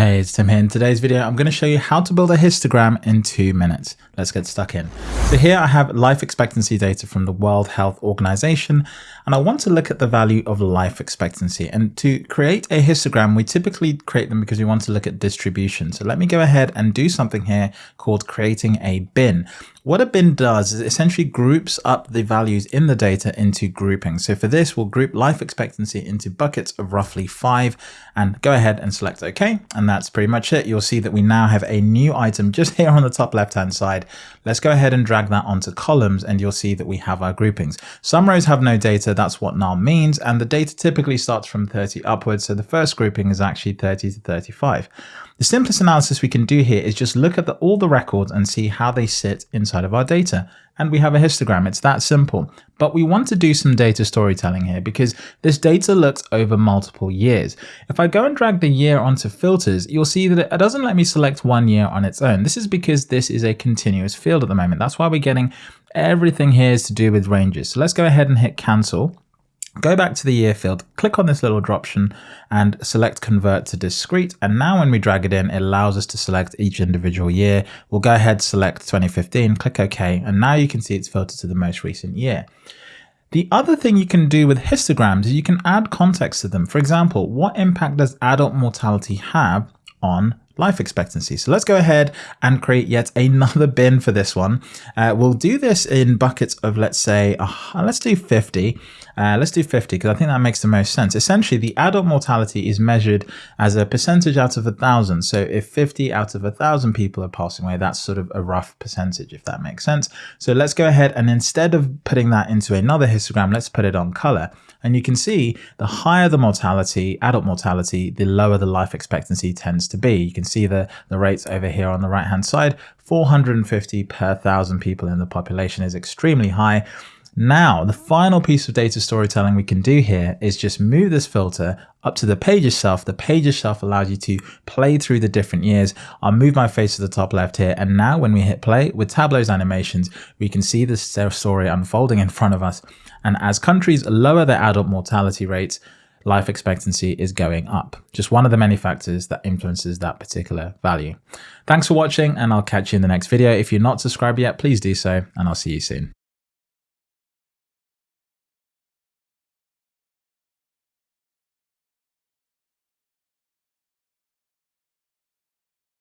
Hey, it's Tim here. In today's video, I'm going to show you how to build a histogram in two minutes. Let's get stuck in. So here I have life expectancy data from the World Health Organization, and I want to look at the value of life expectancy. And to create a histogram, we typically create them because we want to look at distribution. So let me go ahead and do something here called creating a bin. What a bin does is essentially groups up the values in the data into groupings. So for this, we'll group life expectancy into buckets of roughly five and go ahead and select OK. And that's pretty much it. You'll see that we now have a new item just here on the top left hand side. Let's go ahead and drag that onto columns and you'll see that we have our groupings. Some rows have no data. That's what null means. And the data typically starts from 30 upwards. So the first grouping is actually 30 to 35. The simplest analysis we can do here is just look at the, all the records and see how they sit inside of our data. And we have a histogram. It's that simple. But we want to do some data storytelling here because this data looks over multiple years. If I go and drag the year onto filters, you'll see that it doesn't let me select one year on its own. This is because this is a continuous field at the moment. That's why we're getting everything here is to do with ranges. So let's go ahead and hit cancel. Go back to the year field, click on this little droption and select convert to discrete. And now when we drag it in, it allows us to select each individual year. We'll go ahead, select 2015, click OK. And now you can see it's filtered to the most recent year. The other thing you can do with histograms is you can add context to them. For example, what impact does adult mortality have on life expectancy. So let's go ahead and create yet another bin for this one. Uh, we'll do this in buckets of, let's say, uh, let's do 50. Uh, let's do 50 because I think that makes the most sense. Essentially, the adult mortality is measured as a percentage out of a thousand. So if 50 out of a thousand people are passing away, that's sort of a rough percentage, if that makes sense. So let's go ahead and instead of putting that into another histogram, let's put it on color. And you can see the higher the mortality, adult mortality, the lower the life expectancy tends to be. You can see the, the rates over here on the right hand side, 450 per thousand people in the population is extremely high. Now, the final piece of data storytelling we can do here is just move this filter up to the pages shelf. The pages shelf allows you to play through the different years. I'll move my face to the top left here. And now when we hit play with Tableau's animations, we can see the story unfolding in front of us. And as countries lower their adult mortality rates, life expectancy is going up. Just one of the many factors that influences that particular value. Thanks for watching and I'll catch you in the next video. If you're not subscribed yet, please do so and I'll see you soon.